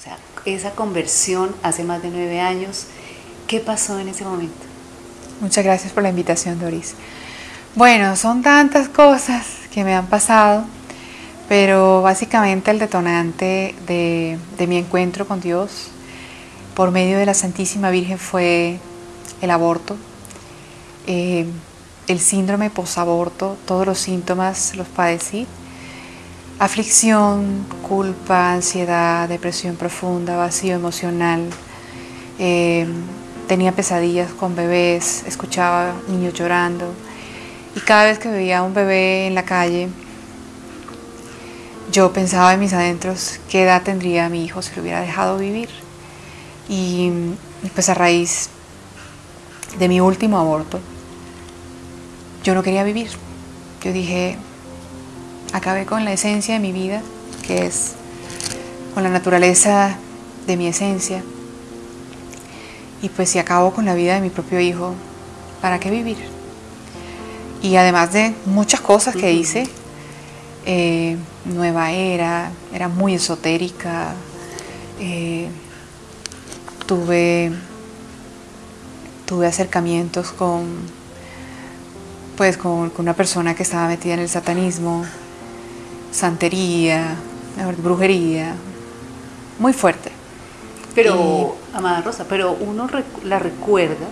O sea, esa conversión hace más de nueve años, ¿qué pasó en ese momento? Muchas gracias por la invitación, Doris. Bueno, son tantas cosas que me han pasado, pero básicamente el detonante de, mi encuentro con Dios por medio de la Santísima Virgen fue el aborto, eh, el síndrome posaborto, todos los síntomas los padecí aflicción, culpa, ansiedad, depresión profunda, vacío emocional. Eh, tenía pesadillas con bebés, escuchaba niños llorando y cada vez que veía a un bebé en la calle, yo pensaba en mis adentros qué edad tendría mi hijo si lo hubiera dejado vivir. Y pues a raíz de mi último aborto, yo no quería vivir. Yo dije, acabé con la esencia de mi vida, que es con la naturaleza de mi esencia. Y pues si acabo con la vida de mi propio hijo, ¿para qué vivir? Y además de muchas cosas que hice, eh, nueva era, era muy esotérica, eh, tuve, tuve acercamientos con, pues, con una persona que estaba metida en el satanismo, santería, brujería, muy fuerte. Pero, Amada Rosa, pero uno la recuerda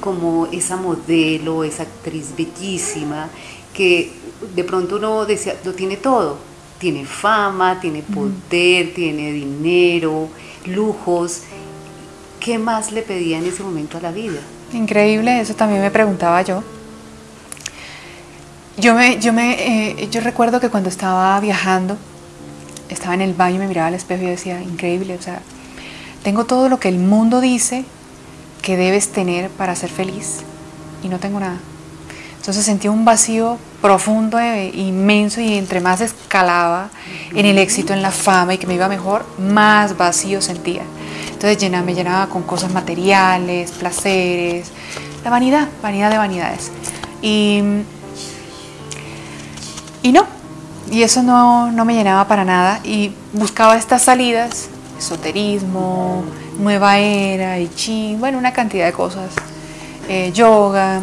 como esa modelo, esa actriz bellísima, que de pronto uno decía, lo tiene todo, tiene fama, tiene poder, tiene dinero, lujos. ¿Qué más le pedía en ese momento a la vida? Increíble, eso también me preguntaba yo. Yo, me, yo, me, eh, yo recuerdo que cuando estaba viajando, estaba en el baño, me miraba al espejo y decía, increíble, o sea, tengo todo lo que el mundo dice que debes tener para ser feliz y no tengo nada. Entonces sentí un vacío profundo, e inmenso y entre más escalaba en el éxito, en la fama y que me iba mejor, más vacío sentía. Entonces me llenaba con cosas materiales, placeres, la vanidad, vanidad de vanidades. Y y no, y eso no, me llenaba para nada. Y buscaba estas salidas, esoterismo, nueva era, y chi, bueno, una cantidad de cosas, eh, yoga,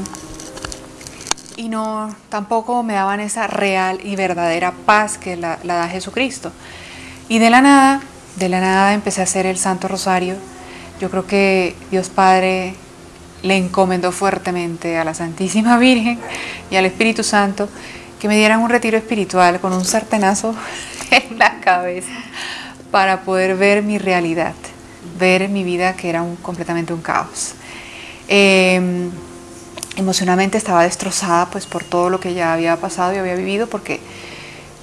y no, tampoco me daban esa real y verdadera paz que la da Jesucristo. Y de la nada, de la nada empecé a hacer el Santo Rosario. Yo creo que Dios Padre le encomendó fuertemente a la Santísima Virgen y al Espíritu Santo que me dieran un retiro espiritual con un sartenazo en la cabeza para poder ver mi realidad, ver mi vida que era completamente un caos. Em, emocionalmente estaba destrozada pues por todo lo que ya había pasado y había vivido porque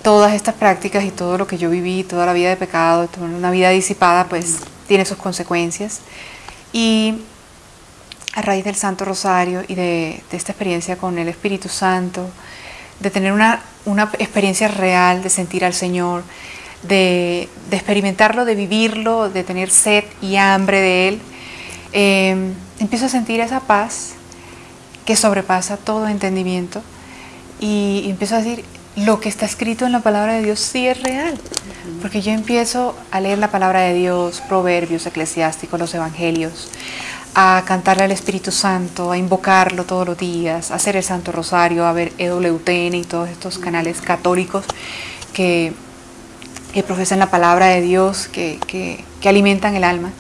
todas estas prácticas y todo lo que yo viví, toda la vida de pecado, toda una vida disipada pues tiene sus consecuencias y a raíz del Santo Rosario y de esta experiencia con el Espíritu Santo, de tener una, experiencia real, de sentir al Señor, de, experimentarlo, de vivirlo, de tener sed y hambre de Él, em, empiezo a sentir esa paz que sobrepasa todo entendimiento y, empiezo a decir, lo que está escrito en la palabra de Dios sí es real, porque yo empiezo a leer la palabra de Dios, proverbios eclesiásticos, los evangelios, a cantarle al Espíritu Santo, a invocarlo todos los días, a hacer el Santo Rosario, a ver EWTN y todos estos canales católicos que, profesan la palabra de Dios, que, alimentan el alma.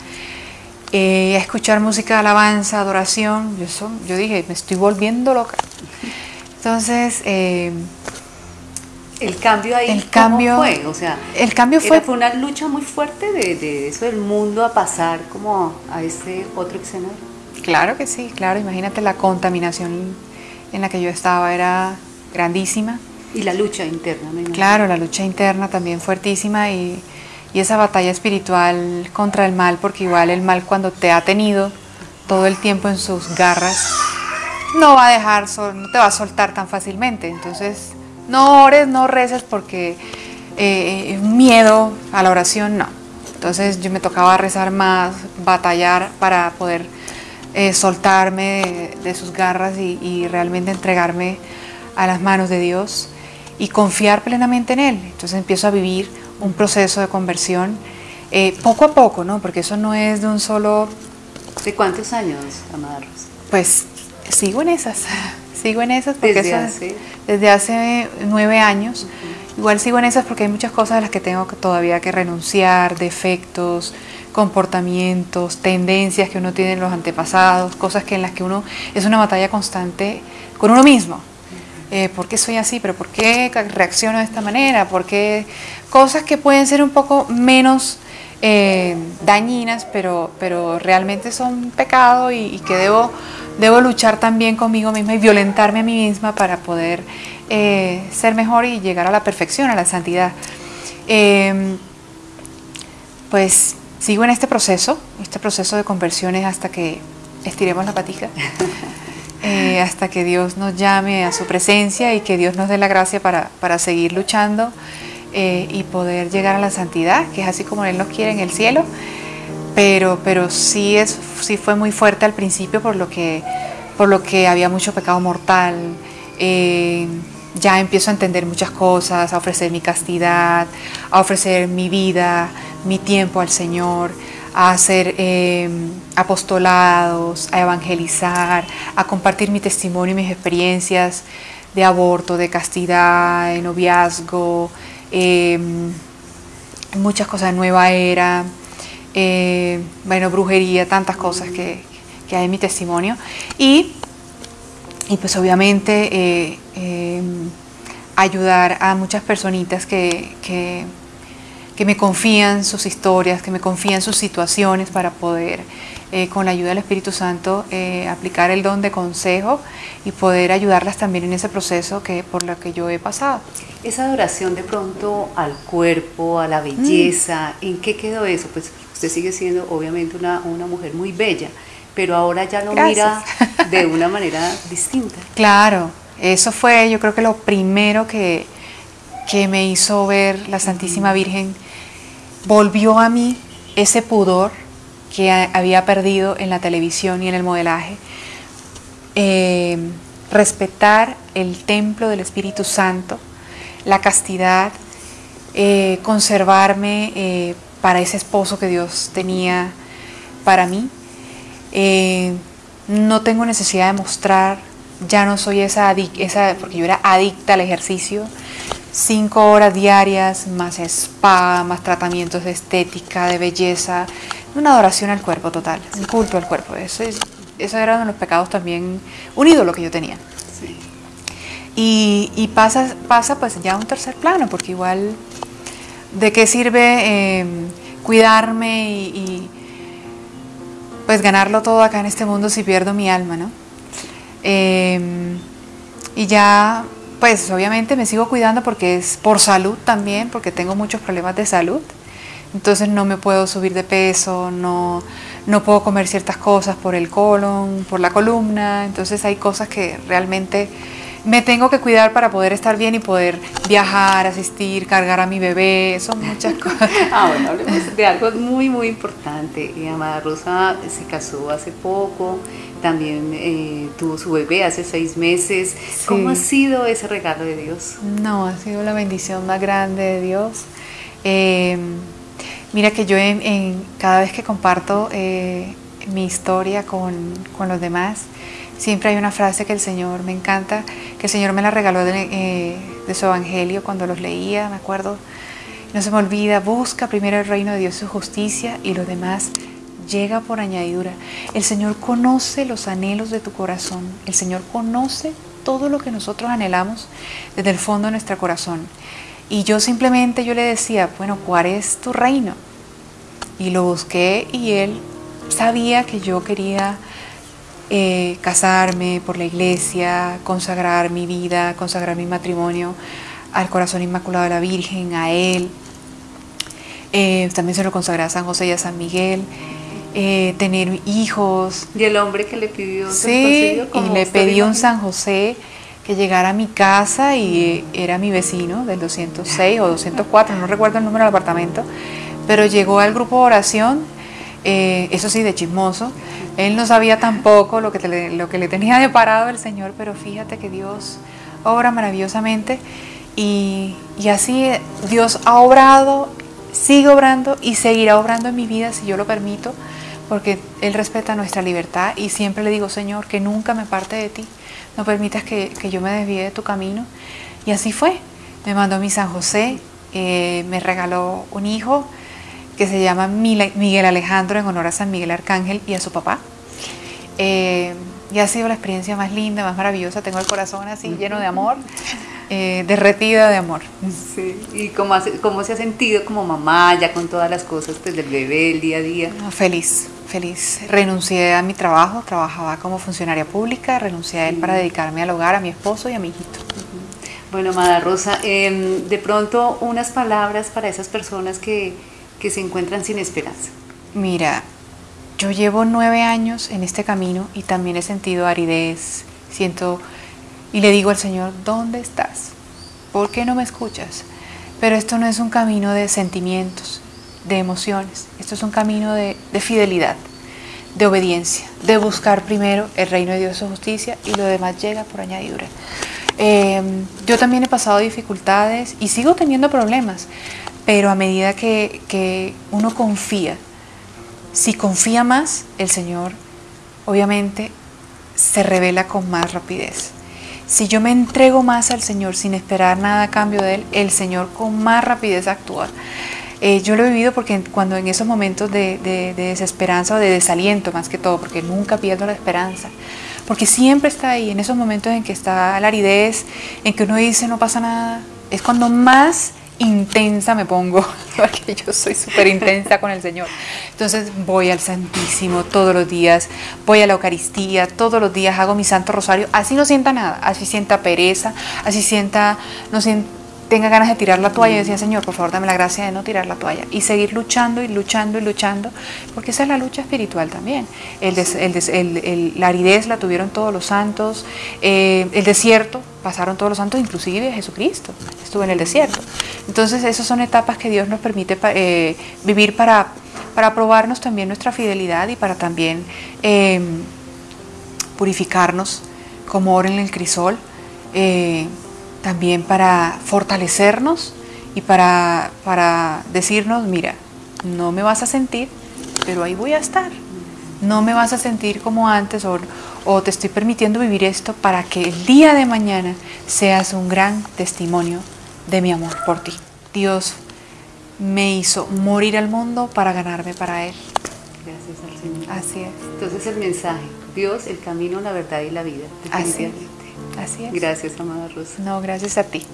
Eh, a escuchar música de alabanza, adoración, yo, yo dije, me estoy volviendo loca. Entonces, eh, el cambio ahí, el cambio, fue? O sea, el cambio fue, fue una lucha muy fuerte de, eso del mundo a pasar como a este otro escenario. Claro que sí, claro. Imagínate la contaminación en la que yo estaba era grandísima. Y la lucha interna, Claro, la lucha interna también fuertísima y, y esa batalla espiritual contra el mal, porque igual el mal cuando te ha tenido todo el tiempo en sus garras, no va a dejar, no te va a soltar tan fácilmente. Entonces, no ores, no reces porque eh, miedo a la oración, no. Entonces yo me tocaba rezar más, batallar para poder eh, soltarme de, sus garras y, realmente entregarme a las manos de Dios y confiar plenamente en Él. Entonces empiezo a vivir un proceso de conversión Eh, poco a poco, ¿no? Porque eso no es de un solo... ¿De cuántos años, Amada Pues sigo en esas, sigo en esas porque desde, eso- hace, desde hace nueve años. Igual sigo en esas porque hay muchas cosas a las que tengo que todavía que renunciar, defectos, comportamientos, tendencias que uno tiene en los antepasados, cosas que en las que uno es una batalla constante con uno mismo. Eh, ¿Por qué soy así? ¿Pero por qué reacciono de esta manera? ¿Por qué? Cosas que pueden ser un poco menos eh, dañinas, pero, pero realmente son pecado y, y que debo, debo luchar también conmigo misma y violentarme a mí misma para poder eh, ser mejor y llegar a la perfección, a la santidad. Eh, pues sigo en este proceso, este proceso de conversiones hasta que estiremos la patica, eh, hasta que Dios nos llame a su presencia y que Dios nos dé la gracia para, para seguir luchando eh, y poder llegar a la santidad, que es así como Él nos quiere en el cielo. Pero, pero sí, es, sí fue muy fuerte al principio por lo que, por lo que había mucho pecado mortal. eh, ya empiezo a entender muchas cosas, a ofrecer mi castidad, a ofrecer mi vida, mi tiempo al Señor, a hacer eh, apostolados, a evangelizar, a compartir mi testimonio y mis experiencias de aborto, de castidad, de noviazgo, eh, muchas cosas de nueva era, eh, bueno, brujería, tantas cosas que, que hay en mi testimonio. Y, y pues obviamente eh, eh, ayudar a muchas personitas que, que, que me confían sus historias, que me confían sus situaciones para poder, eh, con la ayuda del Espíritu Santo, eh, aplicar el don de consejo y poder ayudarlas también en ese proceso que, por lo que yo he pasado. Esa adoración de pronto al cuerpo, a la belleza, ¿en qué quedó eso? Pues usted sigue siendo obviamente una, una mujer muy bella, pero ahora ya lo mira de una manera distinta. Claro, eso fue yo creo que lo primero que, que me hizo ver la Santísima Virgen. Volvió a mí ese pudor que a- había perdido en la televisión y en el modelaje. Eh, respetar el templo del Espíritu Santo, la castidad, eh, conservarme eh, para ese esposo que Dios tenía para mí. Eh, no tengo necesidad de mostrar, ya no soy esa, porque yo era adicta al ejercicio, cinco horas diarias, más spa, más tratamientos de estética, de belleza, una adoración al cuerpo total, un culto al cuerpo. Eso, es, eso era uno de los pecados también, un ídolo que yo tenía. Sí. Y, y pasa, pasa pues ya a un tercer plano, porque igual, ¿de qué sirve eh, cuidarme y, pues ganarlo todo acá en este mundo si pierdo mi alma, ¿no? Eh, y ya, pues obviamente me sigo cuidando porque es por salud también, porque tengo muchos problemas de salud. Entonces no me puedo subir de peso, no, no puedo comer ciertas cosas por el colon, por la columna. Entonces hay cosas que realmente me tengo que cuidar para poder estar bien y poder viajar, asistir, cargar a mi bebé. Son muchas cosas. Ah, bueno, hablemos de algo muy, muy importante. Y Amada Rosa se casó hace poco, también eh, tuvo su bebé hace seis meses. ¿Cómo ha sido ese regalo de Dios? No, ha sido la bendición más grande de Dios. Eh, mira que yo en, en- cada vez que comparto eh, mi historia con, con los demás, siempre hay una frase que el Señor me encanta, que el Señor me la regaló de, eh, de su evangelio cuando los leía, me acuerdo. No se me olvida, busca primero el reino de Dios y su justicia y lo demás llega por añadidura. El Señor conoce los anhelos de tu corazón. El Señor conoce todo lo que nosotros anhelamos desde el fondo de nuestro corazón. Y yo simplemente yo le decía, bueno, ¿cuál es tu reino? Y lo busqué y él sabía que yo quería eh, casarme por la iglesia, consagrar mi vida, consagrar mi matrimonio al corazón inmaculado de la Virgen, a él. Eh, también se lo consagré a San José y a San Miguel. Eh, tener hijos, Y el hombre que le pidió Sí, y le pedí un. San José que llegara a mi casa y era mi vecino del 206 o 204, no recuerdo el número del apartamento, pero llegó al grupo de oración, eh, eso sí, de chismoso. Él no sabía tampoco lo que, lo que le tenía deparado el Señor, pero fíjate que Dios obra maravillosamente y, y así Dios ha obrado sigue obrando y seguirá obrando en mi vida si yo lo permito, porque Él respeta nuestra libertad y siempre le digo, Señor, que nunca me parte de ti, no permitas que, yo me desvíe de tu camino. Y así fue, me mandó mi San José, eh, me regaló un hijo que se llama Miguel Alejandro en honor a San Miguel Arcángel y a su papá. Eh, y ha sido la experiencia más linda, más maravillosa. Tengo el corazón así lleno de amor, eh, derretida de amor. Sí. ¿Y cómo, cómo, se ha sentido como mamá, ya con todas las cosas pues, del bebé, el día a día? feliz, feliz. Renuncié a mi trabajo, trabajaba como funcionaria pública, renuncié a él para dedicarme al hogar, a mi esposo y a mi hijito. Bueno, Amada Rosa, em, de pronto unas palabras para esas personas que, que se encuentran sin esperanza. Mira, yo llevo nueve años en este camino y también he sentido aridez, siento y le digo al Señor, ¿dónde estás? ¿Por qué no me escuchas? Pero esto no es un camino de sentimientos, de emociones, esto es un camino de, fidelidad, de obediencia, de buscar primero el reino de Dios y su justicia y lo demás llega por añadidura. Em, yo también he pasado dificultades y sigo teniendo problemas, pero a medida que, uno confía si confía más, el Señor obviamente se revela con más rapidez. Si yo me entrego más al Señor sin esperar nada a cambio de Él, el Señor con más rapidez actúa. Eh, yo lo he vivido porque cuando en esos momentos de, de, desesperanza o de desaliento más que todo, porque nunca pierdo la esperanza, porque siempre está ahí, en esos momentos en que está la aridez, en que uno dice no pasa nada, es cuando más intensa me pongo, porque yo soy súper intensa con el Señor. Entonces voy al Santísimo todos los días, voy a la Eucaristía todos los días, hago mi Santo Rosario, así no sienta nada, así sienta pereza, así sienta, no sienta tenga ganas de tirar la toalla y decía, Señor, por favor, dame la gracia de no tirar la toalla y seguir luchando y luchando y luchando, porque esa es la lucha espiritual también. La aridez la tuvieron todos los santos, eh, el desierto pasaron todos los santos, inclusive Jesucristo estuvo en el desierto. Entonces, esas son etapas que Dios nos permite eh, vivir para, para probarnos también nuestra fidelidad y para también em, purificarnos como oro en el crisol. Eh, también para fortalecernos y para, para decirnos, mira, no me vas a sentir, pero ahí voy a estar. No me vas a sentir como antes o, o te estoy permitiendo vivir esto para que el día de mañana seas un gran testimonio de mi amor por ti. Dios me hizo morir al mundo para ganarme para Él. Gracias al Señor. Así es. Entonces el mensaje, Dios, el camino, la verdad y la vida. Así es. Así es. Gracias, amada Rosa. No, gracias a ti.